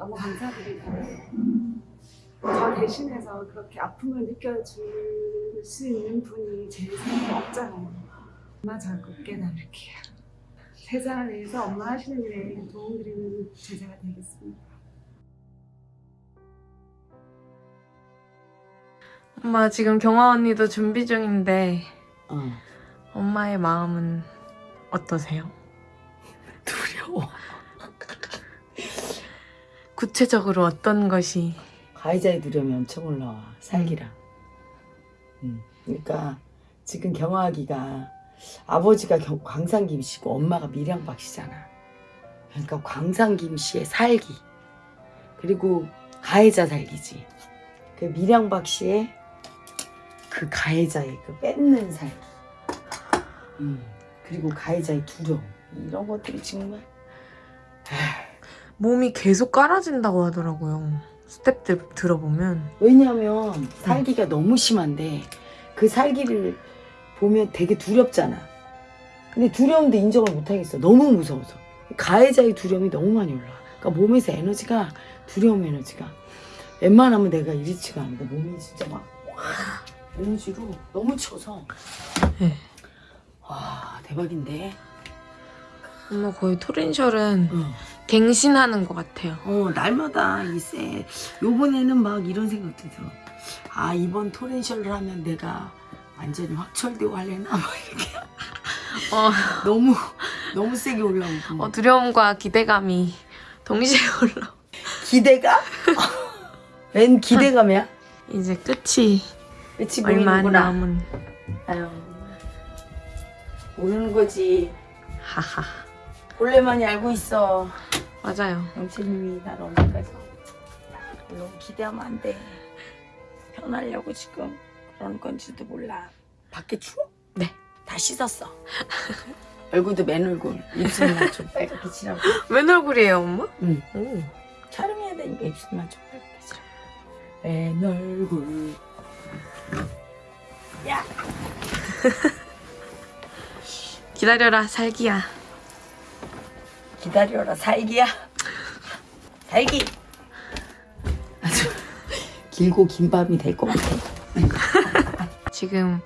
너무 감사드리고 저 대신해서 그렇게 아픔을 느껴줄 수 있는 분이 제 삶에 없잖아요. 엄마 자꾸 깨달을게요. 세상을 위해서 엄마 하시는 일에 도움드리는 제자가 되겠습니다. 엄마 지금 경화 언니도 준비 중인데 어. 엄마의 마음은 어떠세요? 두려워. 구체적으로 어떤 것이 가해자의 두려움이 엄청 올라와. 살기랑. 음. 그러니까 지금 경화하기가 아버지가 경- 광산김 씨고 엄마가 밀양박 씨잖아. 그러니까 광산김 씨의 살기 그리고 가해자 살기지. 그 밀양박 씨의 그 가해자의 그 뺏는 살기. 음. 그리고 가해자의 두려움 이런 것들이 정말 몸이 계속 깔아진다고 하더라고요. 스텝들 들어보면 왜냐면 살기가 너무 심한데 그 살기를 보면 되게 두렵잖아. 근데 두려움도 인정을 못 하겠어. 너무 무서워서. 가해자의 두려움이 너무 많이 올라와. 그러니까 몸에서 에너지가 두려움 에너지가 웬만하면 내가 이리치가 않은데 몸이 진짜 막 와, 에너지로 너무 쳐서 네. 와 대박인데. 엄마 거의 토린셜은 어. 갱신하는 것 같아요. 어, 날마다 이세 요번에는 막 이런 생각도 들어. 아, 이번 토렌셜을 하면 내가 완전히 확철되고 할래나? 막 이렇게. 어, 너무, 너무 세게 올라오고. 어, 두려움과 기대감이 동시에 올라. 기대가? 웬 기대감이야? 이제 끝이 끝이 얼마 안. 남은 아유. 모르는 거지. 하하 원래만이 알고 있어. 맞아요. 영채님이 날 언제까지. 너무 기대하면 안 돼. 편하려고 지금 그런 건지도 몰라. 밖에 추워? 네. 다 씻었어. 얼굴도 맨 얼굴. 입술만 좀 빨갛게 칠하고. 웬 얼굴이에요, 엄마? 응. 오. 촬영해야 되니까 입술만 좀 빨갛게 칠하고. 맨 얼굴. 야! 기다려라, 살기야. 기다려라 살기야. 살기. 아주 길고 긴 밤이 될 것 같아. 지금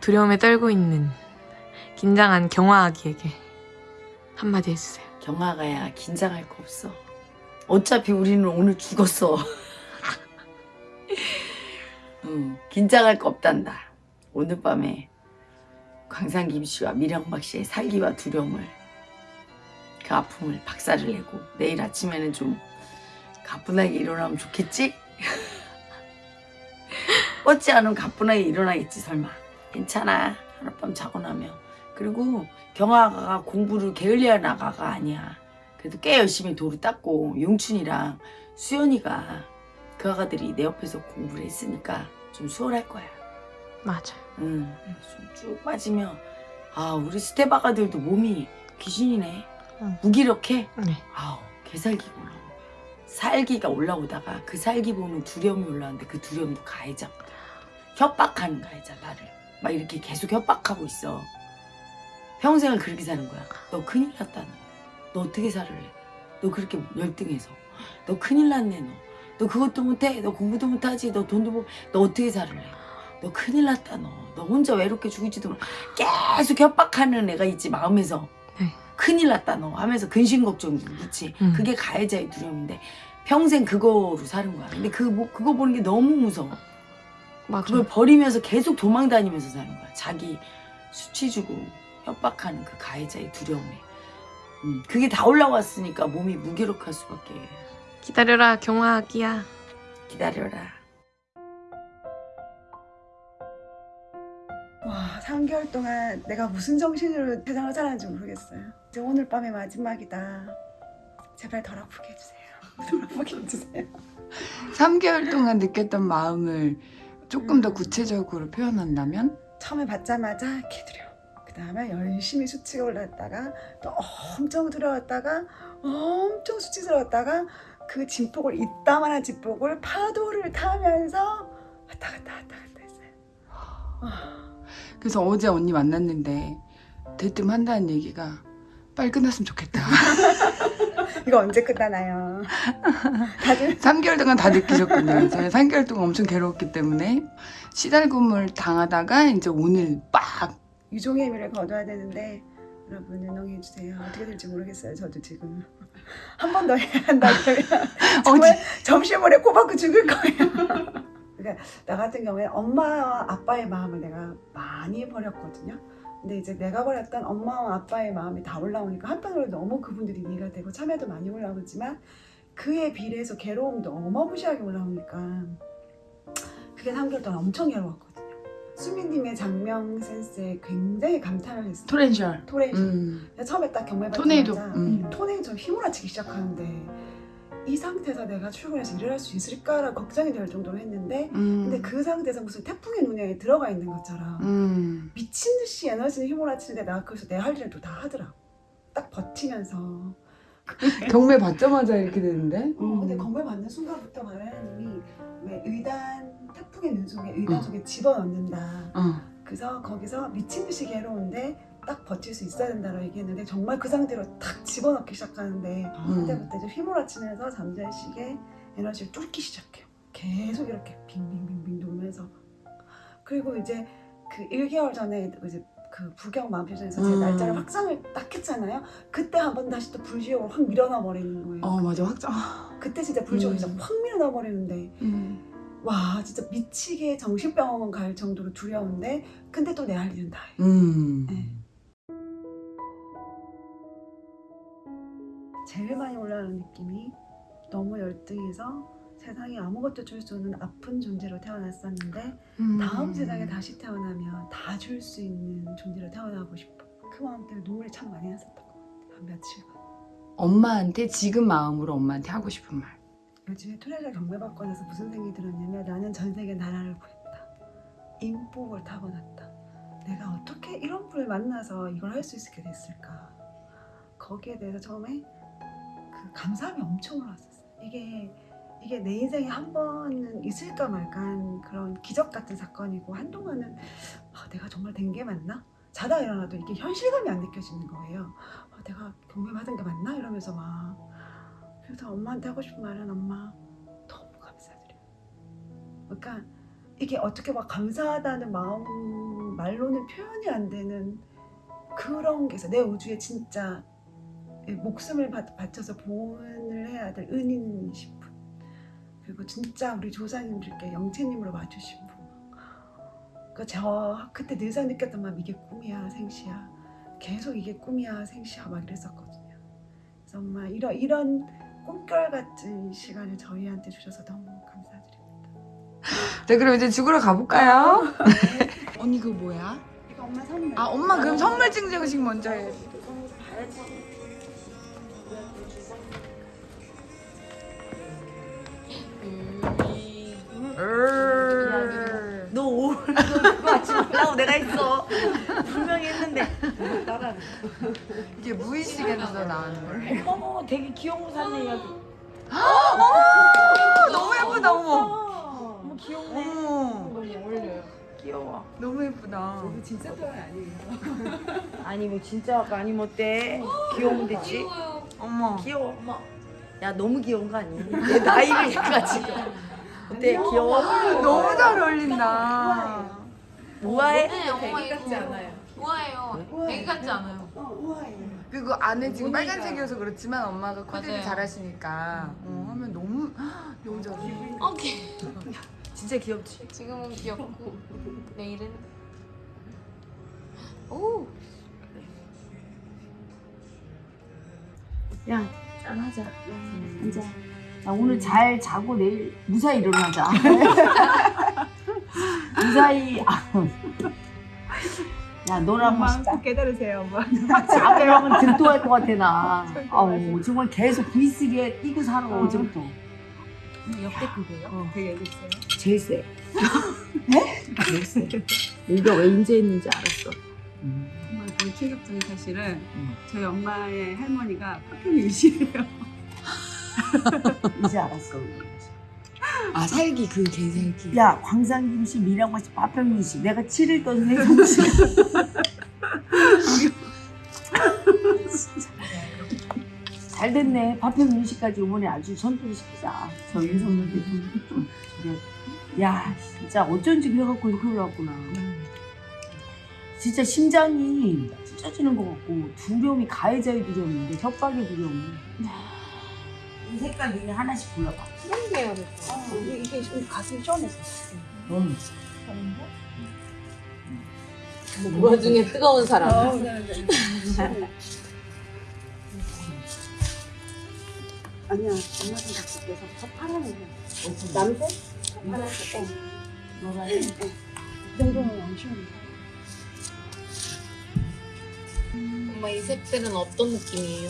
두려움에 떨고 있는 긴장한 경화아기에게 한마디 해주세요. 경아가야 긴장할 거 없어. 어차피 우리는 오늘 죽었어. 응, 긴장할 거 없단다. 오늘 밤에 광산김 씨와 미령박 씨의 살기와 두려움을 그 아픔을 박살을 내고 내일 아침에는 좀 가뿐하게 일어나면 좋겠지? 어찌 않으면 가뿐하게 일어나겠지 설마. 괜찮아. 하룻밤 자고 나면. 그리고 경아가 공부를 게을리한 나가가 아니야. 그래도 꽤 열심히 도를 닦고 용춘이랑 수연이가 그 아가들이 내 옆에서 공부를 했으니까 좀 수월할 거야 맞아요. 응, 좀쭉 빠지면 아 우리 스텝 아가들도 몸이 귀신이네. 응. 무기력해? 네. 아우 개살기가 거야 살기가 올라오다가 그 살기 보면 두려움이 올라오는데 그 두려움도 가해자. 협박하는 가해자 나를. 막 이렇게 계속 협박하고 있어. 평생을 그렇게 사는 거야. 너 큰일 났다 너, 너 어떻게 살을래 너 그렇게 열등해서. 너 큰일 났네 너. 너 그것도 못해? 너 공부도 못하지? 너 돈도 못 너 어떻게 살을래 너 큰일 났다 너. 너 혼자 외롭게 죽을지도 모르 계속 협박하는 애가 있지 마음에서. 네. 큰일 났다 너 하면서 근심 걱정 묻지. 음. 그게 가해자의 두려움인데 평생 그거로 사는 거야. 근데 그 뭐- 그거 보는 게 너무 무서워. 맞아요. 그걸 버리면서 계속 도망 다니면서 사는 거야. 자기 수치 주고 협박하는 그 가해자의 두려움에. 음, 그게 다 올라왔으니까 몸이 무기력할 수밖에. 기다려라, 경화아기야. 기다려라. 와, 3개월 동안 내가 무슨 정신으로 세상을 살았는지 모르겠어요. 이제 오늘 밤이 마지막이다. 제발 덜 아프게 해주세요. 덜 아프게 해주세요. 3개월 동안 느꼈던 마음을 조금 더 구체적으로 표현한다면 처음에 받자마자 개두려. 그 다음에 열심히 수치가 올랐다가 또 엄청 두려웠다가 엄청 수치스러웠다가 그 진폭을 이따만한 진폭을 파도를 타면서 왔다 갔다 왔다 갔다 했어요. 와, 그래서 어제 언니 만났는데 대뜸 한다는 얘기가 빨리 끝났으면 좋겠다. 이거 언제 끝나나요? 다들 3개월 동안 다 느끼셨군요. 저는 3개월 동안 엄청 괴로웠기 때문에 시달굼을 당하다가 이제 오늘 빡 유종의 의미를 거둬야 되는데 여러분 응원해 주세요. 어떻게 될지 모르겠어요. 저도 지금 한 번 더 해야 한다 그러면 정말 점심물에 꼬박고 죽을 거예요. 그러니까 나 같은 경우에 엄마와 아빠의 마음을 내가 많이 버렸거든요. 근데 이제 내가 버렸던 엄마와 아빠의 마음이 다 올라오니까 한편으로 너무 그분들이 이해가 되고 참여도 많이 올라오지만 그에 비례해서 괴로움도 어마무시하게 올라오니까 그게 3개월 동안 엄청 괴로웠거든요. 수민님의 장명 센스에 굉장히 감탄을 했어요. 토렌셜. 토레이션. 음. 처음에 딱 경매 토네이도. 음. 토네이도 휘몰아치기 시작하는데 이 상태에서 내가 출근해서 일을 할 수 있을까라 걱정이 될 정도로 했는데 음. 근데 그 상태에서 무슨 태풍의 눈에 들어가 있는 것처럼 음. 미친 듯이 에너지를 휘몰아치는데 내가 거기서 내 할 일을 또 다 하더라고 딱 버티면서 경매 받자마자 이렇게 되는데. 어, 근데 건물 받는 순간부터 마라님이 왜 의단 태풍의 눈 속에 의단 어. 속에 집어넣는다 어. 그래서 거기서 미친 듯이 괴로운데 딱 버틸 수 있어야 된다고 얘기했는데 정말 그 상태로 탁 집어넣기 시작하는데 음. 그때부터 이제 휘몰아치면서 잠잘식의 에너지를 뚫기 시작해요. 계속 이렇게 빙빙빙빙 돌면서 그리고 이제 그 1개월 전에 이제 그 부경 마음표정에서 제 음. 날짜를 확장을 딱 했잖아요. 그때 한 번 다시 또 불지옥으로 확 밀어넣어 버리는 거예요. 어 맞아 확정. 그때 진짜 불지옥에 음. 확 밀어넣어 버리는데 음. 와 진짜 미치게 정신병원 갈 정도로 두려운데 근데 또 내 할 일은 다 해. 음. 네. 제일 많이 올라오는 느낌이 너무 열등해서 세상에 아무것도 줄 수 없는 아픈 존재로 태어났었는데 음. 다음 세상에 다시 태어나면 다 줄 수 있는 존재로 태어나고 싶어. 그 마음 때문에 눈물을 참 많이 났었던 것 같아. 한 며칠간. 엄마한테 지금 마음으로 엄마한테 하고 싶은 말. 요즘에 토레를 경매받고 나서 무슨 생각이 들었냐면 나는 전 세계 나라를 구했다. 인복을 타고났다. 내가 어떻게 이런 분을 만나서 이걸 할 수 있게 됐을까. 거기에 대해서 처음에 그 감사함이 엄청 올라왔었어요. 이게 이게 내 인생에 한 번은 있을까 말까 한 그런 기적 같은 사건이고 한동안은 아, 내가 정말 된 게 맞나? 자다 일어나도 이게 현실감이 안 느껴지는 거예요. 아, 내가 경매받은 게 맞나? 이러면서 막 그래서 엄마한테 하고 싶은 말은 엄마 너무 감사드려요. 그러니까 이게 어떻게 막 감사하다는 마음 말로는 표현이 안 되는 그런 게 있어. 내 우주에 진짜 목숨을 바, 바쳐서 보온을 해야 될 은인이신 분. 그리고 진짜 우리 조상님들께 영채님으로 와주신 분. 그러니까 저 그때 늘상 느꼈던 마음 이게 꿈이야 생시야. 계속 이게 꿈이야 생시야 막 이랬었거든요. 그래서 엄마 이런 이런 꿈결 같은 시간을 저희한테 주셔서 너무 감사드립니다. 네 그럼 이제 죽으러 가볼까요? 언니 그거 뭐야? 이거 엄마 선물. 아 엄마 그럼 선물 증정식 먼저 해. 너 오늘 하지 말라고 내가 했어. 분명히 했는데. 따라. 이게 무의식에서 나오는 거래. 어머, 되게 귀여운 거 샀네, 여기. 너무 예쁘다 어머. 어머, 귀엽네. 어머 귀여워. 너무 예쁘다. 진짜 좋아요 아니에요? 아니, 뭐 진짜 아니면 어때? 귀여우면 되지? 어머. 귀여워. 야, 너무 귀여운 거 아니야? 내 나이를 해가지고. 어때? 귀여워? 너무 잘 어울린다. 우아해? 네, 엄마 이거 우아해요. 애기 같지 않아요. 어 우아해요. 그리고 안에 지금 빨간색이어서 그렇지만 엄마가 코디를 맞아요. 잘하시니까 어, 하면 너무 너무 잘 어울려. 오케이. 진짜 귀엽지? 지금은 귀엽고 내일은 오 야, 짠하자. 앉아. 야, 오늘 잘 자고 내일 무사히 일어나자. 무사히. 야, 너랑 막꼭 깨달으세요 엄마. 하면 들떠할 것 같아, 나. 아우, 정말 계속 V3에 뛰고 살아, 어제부터. 역대급이에요? 어, 되게 예뻤어요. 제일 세. 네? 제일 세. 네가 왜 인제했는지 알았어. 정말 그 충격적인 사실은 음. 저희 엄마의 할머니가 파평유시예요. 이제 알았어. 아 살기 그 개살기. 야, 광산김 씨, 미량마씨, 파평김씨. 내가 7일 던 생김씨. 잘 됐네. 파평 윤씨까지 이번에 아주 선두시키자. 저 윤석열 대통령 야 진짜 어쩐지 그래갖고 이렇게 올라왔구나. 진짜 심장이 찢어지는 것 같고 두려움이 가해자의 두려움인데 협박의 두려움 이. 이 색깔 중에 하나씩 골라봐. 해야 돼. 이게 좀 가슴이 시원해서. 넌그 와중에 뜨거운 사람. 아니야 엄마들 밖에서 더 파란색 남색? 파란색 어. 너가 이 정도면 안 시원해 엄마 이 색들은 어떤 느낌이에요?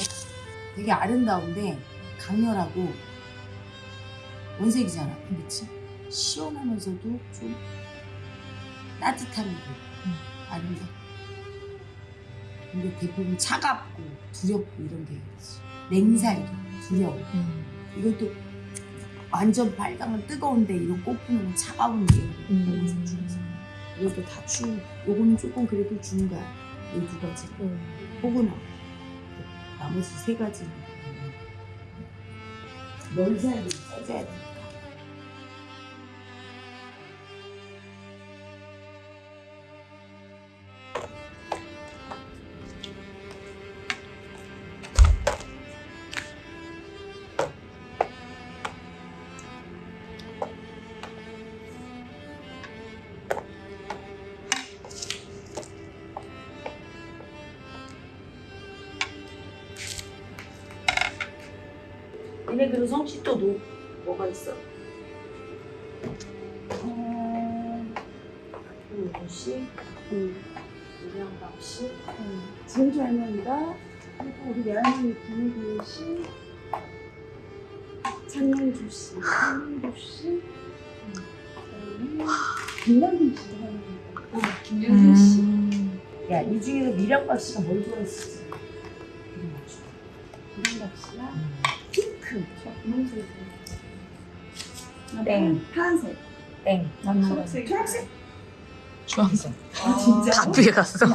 되게 아름다운데 강렬하고 원색이잖아. 그렇지? 시원하면서도 좀 따뜻한 게 아름다. 근데 대부분 차갑고 두렵고 이런 게 있지. 냉살도 두려워. 이것도 완전 빨강은 뜨거운데 이런 꽃피는 건 차가운 게 중에서. 이것도 다 추. 요거는 조금 그래도 준 거야. 이두 가지. 포근하고 나머지 세 가지는 널살이 써줘야 되 얘네 그리고 성취도 도 뭐가 있어? 어... 박효은 씨, 응. 유량박 씨, 진주 할머니가 그리고 우리 외할머니 김혜균 씨 장명주 씨 장명주 씨 그다음에 김남김 씨 할머니가 김윤선 씨. 음. 야, 이 중에서 미량박 씨가 뭘 좋아했을지. 핑크. 분홍색 땡. 파란색 땡. 난 초록색 초록색 주황색. 아 진짜 다 뒤에 갔어.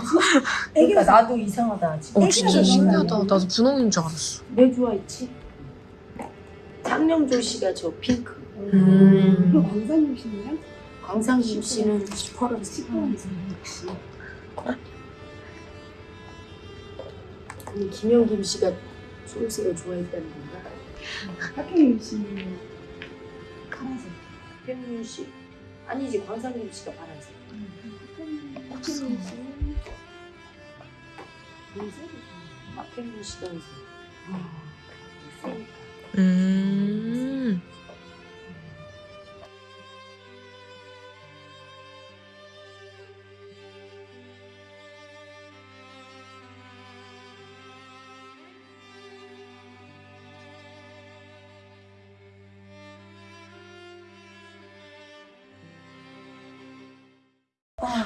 그러니까 나도 이상하다. 지금. 어, 진짜 신기하다. 나도 분홍인 줄 알았어. 내 좋아했지? 장명조 씨가 저 핑크. 음. 그리고 광산님 씨는요? 광상김 씨는 시퍼런 시퍼런색 아니, 김영김 씨가 초록색을 좋아했다는 건가? 박혜민 씨는 파란색 박현민 씨? 아니지, 광상김 씨가 파란색. 박혜민 씨는흰색 박현민 씨가 은색. 있으니까. 음.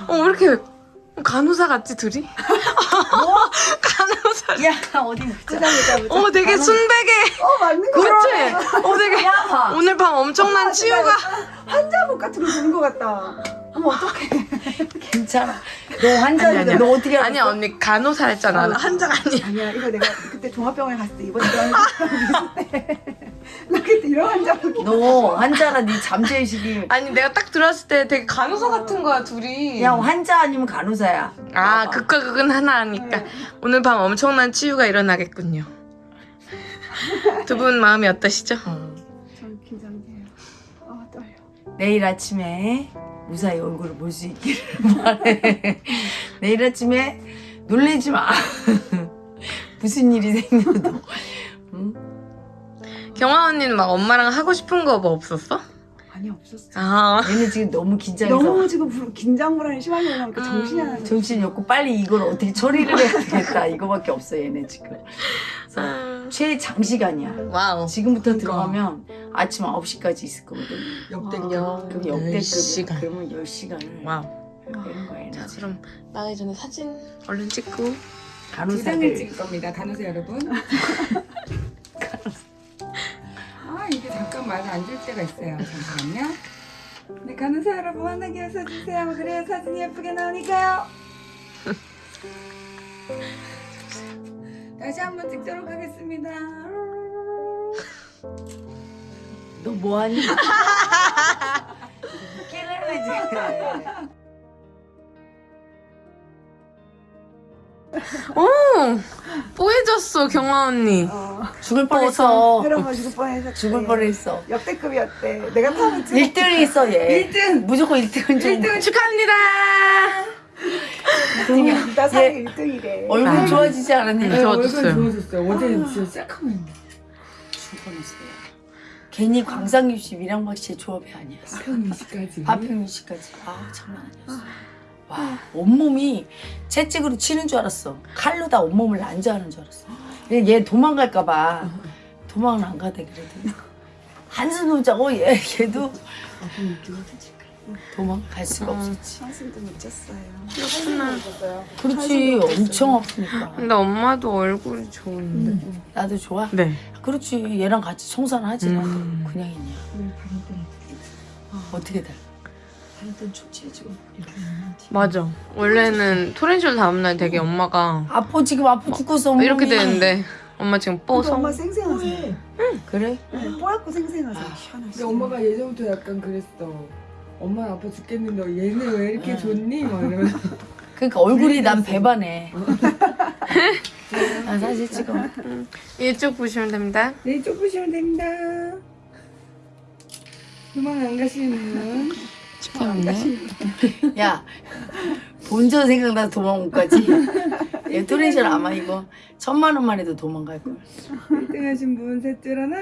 어, 왜 이렇게 간호사 같지, 둘이? 간호사. 야, 어디 보자. 보자 보자 어, 되게 순백해. 어 맞는 거 그치? 어, 되게. 야! 오늘 밤 엄청난 치유가. 환자복 같은 거 주는 거 같다 어머 어떡해 괜찮아. 너 환자인데. 너 어떻게 알았어? 아니야, 언니 간호사 했잖아. 나 한자가 아니야. 아니야 이거 내가 그때 종합병원에 갔을 때 입었던 환자복 나 그때 이런 환자복 너 환자라 네 잠재의식이 아니, 내가 딱 들어왔을 때 되게 간호사 같은 거야, 둘이. 야 환자 아니면 간호사야. 아, 극과 극은 하나 하니까. 오늘 밤 엄청난 치유가 일어나겠군요. 두 분 마음이 어떠시죠? 전 긴장돼요 아 떨려 내일 아침에 무사히 얼굴을 볼 수 있기를 바래. 내일 아침에 놀래지 마. 무슨 일이 생겨도. 응? 경아 언니는 막 엄마랑 하고 싶은 거 뭐 없었어? 아니 없었어 아, 얘는 지금 너무 긴장해서 너무 지금 불- 긴장 불안이 심하게 올라오니까 음. 정신이 안 정신이 없고 빨리 이걸 어떻게 처리를 해야 되겠다 이거밖에 없어 얘네 지금. 그래서 아. 최장시간이야. wow. 지금부터 들어가면 아침 9시까지 있을 거거든. 역대급. 그럼 역대급이야. 10시간. 그러면 10시간을 와우. 되는 거야. 자, 그럼 나가기 전에 사진 얼른 찍고. 간호사들 찍을 겁니다. 간호사 여러분. 아 이게 잠깐 마주 앉을 때가 있어요. 잠깐만요. 네 간호사 여러분 환하게 웃어주세요. 그래야 사진이 예쁘게 나오니까요. 다시 한번 찍도록 하겠습니다. 너 뭐하니? 깨달아지. 오 뽀해졌어 경아 언니. 어, 죽을 뻔했어. 때려가지고 뻔해서 죽을 뻔했어. 역대급이었대. 내가 타면 찍어. 1등이 있어 얘. 1등! 무조건 1등은 좀. 1등 축하합니다. 나 사기 1등이래. 얼굴 아. 좋아지지 않았니? 네, 좋아졌어요. 얼굴 좋아졌어요. 어제는 진짜 새카만. 죽을 뻔했어요. 괜히 광상유 씨, 미랑박 씨의 조합이 아니었어. 파평이시까지. 파평유 씨까지. 아 장난 아니었어. 와 온몸이 채찍으로 치는 줄 알았어. 칼로 다 온몸을 난자하는 줄 알았어. 얘, 얘 도망갈까 봐 도망은 안 가대 그래도 한숨 못 자고 얘 걔도 도망갈 수가 음. 없었지. 한숨도 못 잤어요. 그렇구나. 그렇지 엄청 아프니까. 근데 엄마도 얼굴이 좋은데. 나도 좋아. 네. 그렇지 얘랑 같이 청산을 하지 나 음. 그냥 있냐. 어떻게 돼? 맞아. 원래는 토렌쇼 다음날 되게 엄마가 아파 지금 아파 죽겠어. 이렇게 되는데 엄마 지금 근데 뻐서. 엄마 생생하세요. 그래? 네, 뽀얗고 생생하세요. 근데 시원하시네. 엄마가 예전부터 약간 그랬어. 엄마 아파 죽겠는데 얘는 왜 이렇게 응. 좋니? 막 이러면서. 그러니까 얼굴이 난 배반해. 나 사진 찍어. 이쪽 보시면 됩니다. 네, 쪽 보시면 됩니다. 도망 안 가시는 분. 축하합니다. 야 본전 생각나서 도망 못 가지. 얘 토렌셜 아마 이거 천만 원만 해도 도망갈 걸. 1등 하신 분 셋 줄 하나.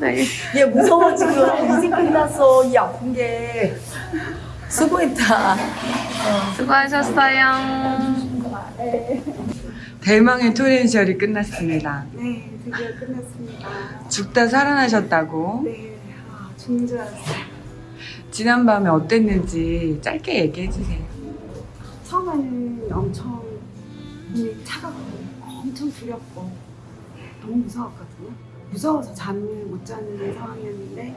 어, 네. 얘 무서워 지금 이제 끝났어 이 아픈 게. 수고했다. 수고하셨어요. 대망의 토렌셜이 끝났습니다. 네, 드디어 끝났습니다. 죽다 살아나셨다고. 네, 아, 죽는 줄 알았어요. 지난 밤에 어땠는지 짧게 얘기해 주세요. 처음에는 엄청 몸이 차갑고 엄청 두렵고 너무 무서웠거든요. 무서워서 잠을 못 자는 상황이었는데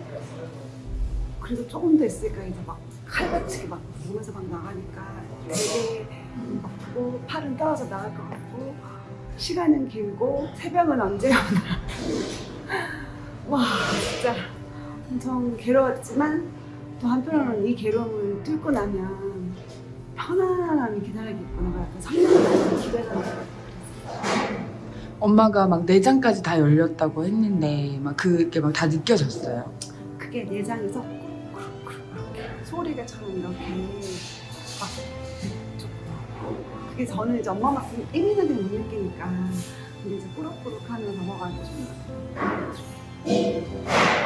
그래도 조금 더 있으니까 이제 막 칼같이 막 몸에서 막 나가니까 되게 아프고 팔은 떨어져 나갈 것 같고 시간은 길고 새벽은 언제 오나. 와 진짜 엄청 괴로웠지만 또 한편으로는 이 괴로움을 뚫고 나면 편안함이 기다리겠구나 약간 설레는 기대가 엄마가 막 내장까지 다 열렸다고 했는데 막 그게 막 다 느껴졌어요. 그게 내장에서 쿡쿡쿡 이렇게 소리가처럼 이렇게 막 쭉. 그게 저는 이제 엄마 만큼 예민하게 못 느끼니까 근데 이제 꾸룩꾸룩 하면 넘어가고 좀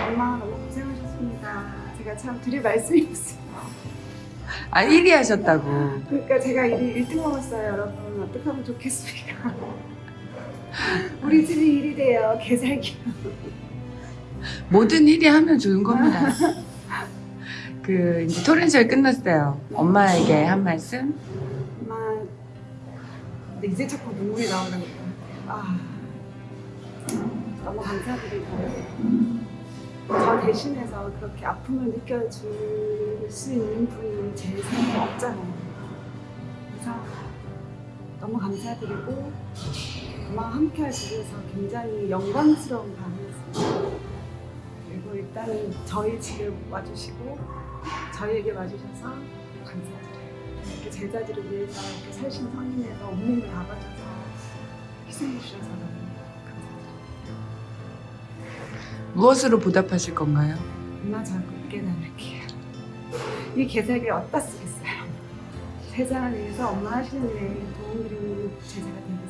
엄마 너무 고생하셨습니다 제가 참 드릴 말씀이 없어요 아 1위 하셨다고. 그러니까 제가 1, 등 먹었어요 여러분 어떻게 하면 좋겠습니까 우리 집이 일이 돼요 개살기 뭐든 1위 하면 좋은 겁니다. 그 이제 토렌셜 끝났어요. 엄마에게 한 말씀. 엄마 근데 이제 자꾸 눈물이 나오는 거예요 아 너무 감사드리고 저 대신해서 그렇게 아픔을 느껴줄 수 있는 분이 제 삶에 없잖아요 그래서 너무 감사드리고 엄마와 함께 있어서 굉장히 영광스러운 밤이었습니다 그리고 일단 저희 집에 와주시고 저희에게 와주셔서 감사드려요 이렇게 제자들을 위해서 이렇게 살신 성인에서 온몸을 다 바쳐서 희생해 주셔서 너무 감사드려요. 무엇으로 보답하실 건가요? 엄마 자꾸 깨달을게요. 이 개색을 어디다 쓰겠어요? 세상을 위해서 엄마 하시는 일에 도움 드리는 제자가 되겠습니다.